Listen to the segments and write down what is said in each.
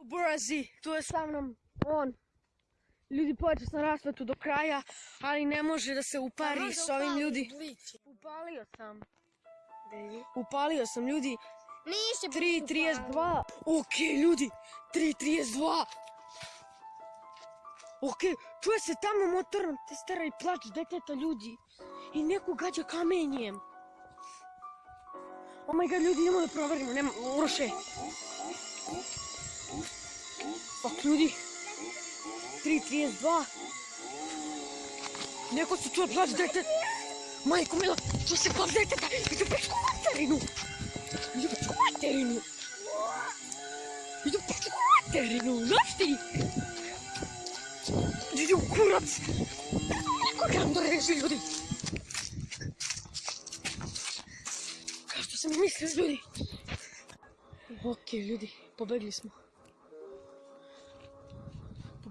Burazi, tu je sa mnom on. Ljudi počeo sam rasvetu do kraja, ali ne može da se upari s ovim ljudi. Upalio sam. Upalio sam ljudi. Nisi 3.32. Ok, ljudi. 3.32. Ok, čuje se tamo motorna testera i plač deteta ljudi. I neko gađa kamenjem. Oh my god, ljudi, idemo da proverimo. Nema, Uroše. Ljudi. 3.32. Neko se čuje plač deteta. Majko mila, čuje se plač deteta. Idu pičku materinu. Idu pičku materinu. Idu pičku materinu. Znaš ti? Idu u kurac. Neko gram da reži ljudi. Kao što sam i mislio ljudi. Ok, ljudi, pobegli smo.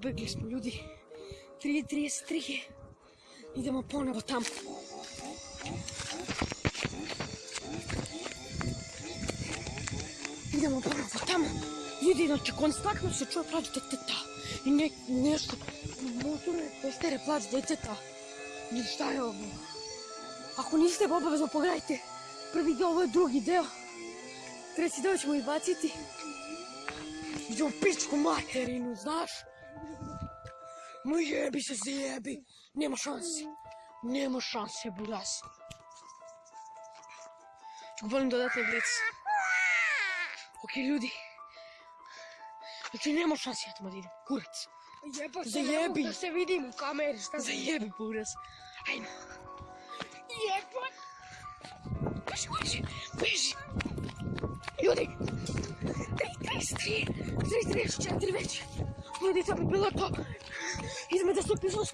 Pobegli smo ljudi. 3.33. Idemo ponovo tamo. Idemo ponovo tamo. Ljudi, znači, konstantno se čuje plač deteta. I ne, nešto. Motorne testere plač deteta. I šta je ovo? Ako niste, obavezno pogledajte. Prvi deo, ovo je drugi deo. Treći deo ćemo izbaciti. Idemo pičku materinu, znaš? Ma jebi se zajebi. Nema šanse. Nema šanse, buras. Ček, volim dodatni blic. Ok, ljudi. Znači, nema šanse, ja tamo idem. Kurac. Zajebi. mogu da se vidim u kameri, šta za... Zajebi, buras. Ajmo. Jebote! Beži, beži, beži. Ljudi. 3, 33, 34 već. Ljudi, to bi bilo to. Idemo da se upisamo